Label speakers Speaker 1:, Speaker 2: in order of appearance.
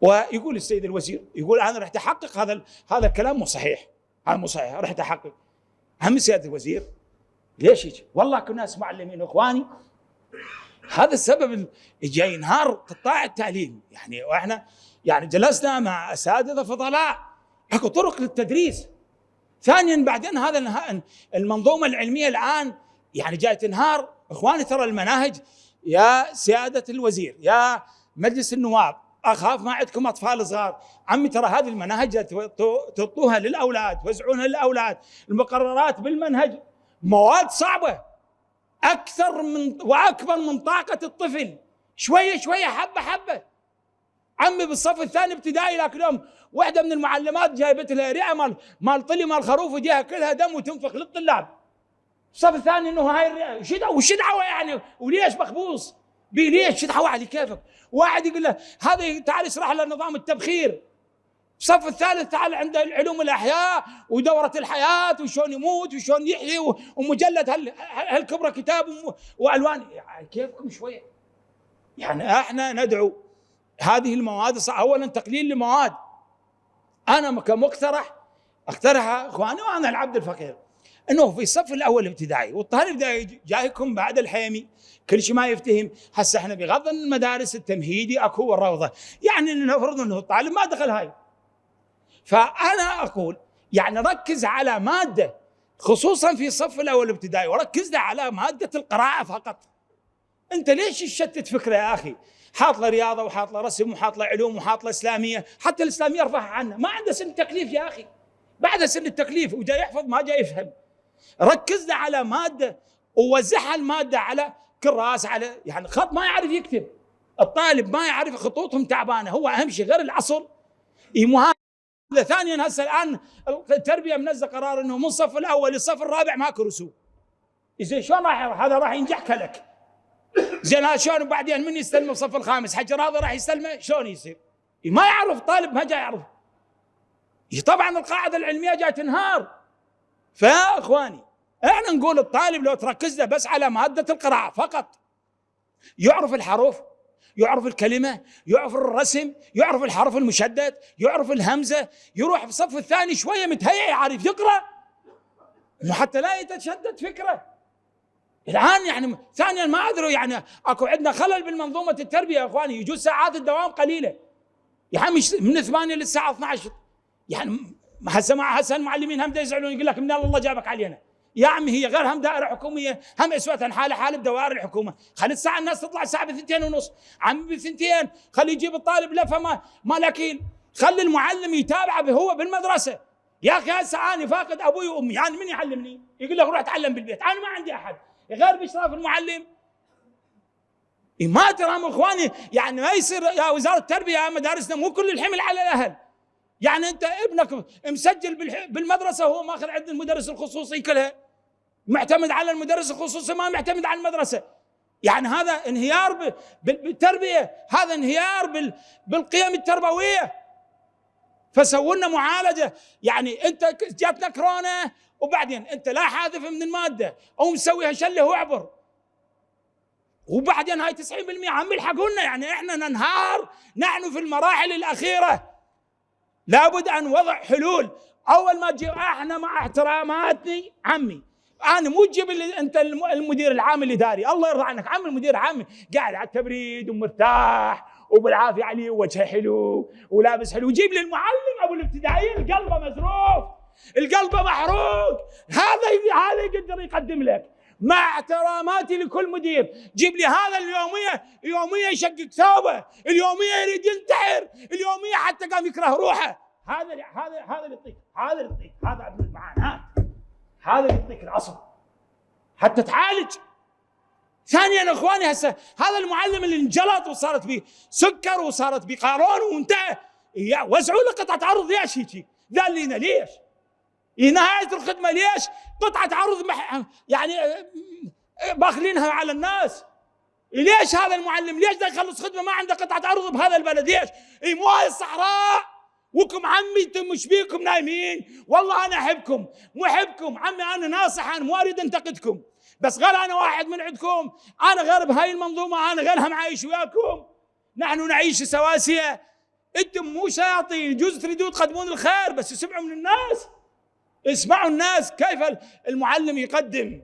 Speaker 1: ويقول السيد الوزير يقول أنا رحت أحقق هذا هذا الكلام مو صحيح. هذا مو صحيح رحت أحقق. هم سياده الوزير ليش يجي؟ والله كنا ناس معلمين إخواني. هذا السبب جاي ينهار قطاع التعليم. يعني وإحنا يعني جلسنا مع أساتذة فضلاء. أكو طرق للتدريس. ثانيا بعدين هذا المنظومة العلمية الآن يعني جاي تنهار. إخواني ترى المناهج. يا سيادة الوزير يا مجلس النواب أخاف ما عندكم أطفال صغار. عمي ترى هذه المناهج تعطوها للأولاد توزعونها للأولاد. المقررات بالمنهج مواد صعبة. أكثر من وأكبر من طاقة الطفل. شوية شوية حبة حبة. عمي بالصف الثاني ابتدائي ذاك اليوم واحدة من المعلمات جايبت لها رئة مال مال طلي مال خروف وجيها كلها دم وتنفخ للطلاب. الصف الثاني إنه هاي الرئة. وش دعوة يعني؟ وليش مخبوص؟ ليش دعوه على كيفك واحد يقول له هذا تعال اشرح له نظام التبخير. الصف الثالث تعال عند علوم الأحياء ودورة الحياة وشون يموت وشون يحيي ومجلد هالكبره كتاب وألوان. يعني كيفكم شوية؟ يعني إحنا ندعو هذه المواد اولا تقليل المواد. أنا كمقترح أقترحها إخواني وأنا العبد الفقير. إنه في الصف الأول الابتدائي والطالب جايكم بعد الحيمي كل شيء ما يفتهم هسه إحنا بغض المدارس التمهيدي أكو والروضة. يعني نفرض إنه الطالب ما دخل هاي. فأنا أقول يعني ركز على مادة خصوصا في الصف الأول الابتدائي وركز على مادة القراءة فقط. أنت ليش تشتت فكرة يا أخي؟ حاط له رياضة وحاط له رسم وحاط له علوم وحاط له إسلامية. حتى الإسلامية أرفعها عنه. ما عنده سن التكليف يا أخي. بعد سن التكليف وجاي يحفظ ما جاي يفهم. ركزنا على مادة ووزعها المادة على كراس على يعني خط ما يعرف يكتب. الطالب ما يعرف خطوطهم تعبانة. هو أهم شيء غير العصر. ثانيا هسه الآن التربية منزل قرار إنه من الصف الأول للصف الرابع ماكو رسوم. زين شلون راح هذا راح ينجح كلك. زين هذا شلون بعدين من يستلم الصف الخامس؟ حجر هذا راح يستلمه؟ شلون يصير؟ ما يعرف طالب ما جاي يعرف. طبعا القاعدة العلمية جاي تنهار. فيا اخواني إحنا نقول الطالب لو تركز له بس على مادة القراءة فقط. يعرف الحروف يعرف الكلمة يعرف الرسم يعرف الحرف المشدد يعرف الهمزة يروح في الصف الثاني شوية متهيئ يعرف يقرأ. حتى لا يتشدد فكرة. الآن يعني ثانيا ما أدروا يعني أكو عندنا خلل بالمنظومة التربية يا إخواني يجوز ساعات الدوام قليلة. يا عمي من 8 للساعة 12 يعني هسه مع هسه المعلمين هم يزعلون يقول لك من الله جابك علينا. يا عمي هي غير هم دائرة حكومية هم أسوة حاله حالة بدوائر الحكومة. خلي الساعة الناس تطلع الساعة بثنتين ونص. عمي بثنتين. خلي يجيب الطالب لفة ما مالكين خلي المعلم يتابعه هو بالمدرسة. يا أخي هسه أنا فاقد أبوي وأمي. يعني من يعلمني؟ يقول لك روح اتعلم بالبيت. أنا ما عندي أحد. غير بإشراف المعلم. ما ترى إخواني يعني ما يصير يا وزارة التربية يا مدارسنا مو كل الحمل على الأهل. يعني انت ابنك مسجل بالمدرسة هو ماخذ عند المدرس الخصوصي كلها معتمد على المدرس الخصوصي ما معتمد على المدرسة. يعني هذا انهيار بالتربية هذا انهيار بالقيم التربوية. فسووا لنا معالجة. يعني انت جاتنا كورونا وبعدين انت لا حاذف من المادة. أو مسويها شله واعبر وبعدين هاي 90% عم يلحقوا لنا يعني إحنا ننهار نحن في المراحل الأخيرة. لابد أن وضع حلول. أول ما تجي إحنا مع احتراماتي عمي. أنا مو تجيب أنت المدير العام الاداري الله يرضى عنك. عم المدير العام قاعد على التبريد ومرتاح وبالعافية عليه وجهه حلو ولابس حلو. وجيب لي المعلم أبو الابتدائيين قلبه مزروف القلب محروق. هذا هذا يقدر يقدم لك. مع احتراماتي لكل مدير. جيب لي هذا اليومية يومية يشقق ثوبه اليومية يريد ينتحر اليومية حتى قام يكره روحه. هذا هذا هذا اللي يعطيك هذا اللي يعطيك هذا عبد المعان هذا اللي يعطيك العصر حتى تعالج. ثانيا إخواني هسه هذا المعلم اللي انجلط وصارت به سكر وصارت به قارون وانتهى. وزعوا له قطعة عرض ليش هيك؟ قال لنا ليش؟ نهاية الخدمة ليش؟ قطعة عرض مح يعني باخلينها على الناس. ليش هذا المعلم؟ ليش ده يخلص خدمة؟ ما عنده قطعة عرض بهذا البلد. ليش؟ اي مو هاي الصحراء. وكم عمي مش بيكم نايمين. والله أنا أحبكم محبكم عمي أنا ناصح أنا مو أريد أنتقدكم. بس غير أنا واحد من عندكم. أنا غير بهاي المنظومة أنا غيرها معايش وياكم. نحن نعيش سواسية. أنتم مو شياطين. يجوز تريدون تقدمون الخير بس اسمعوا من الناس. اسمعوا الناس كيف المعلم يقدم.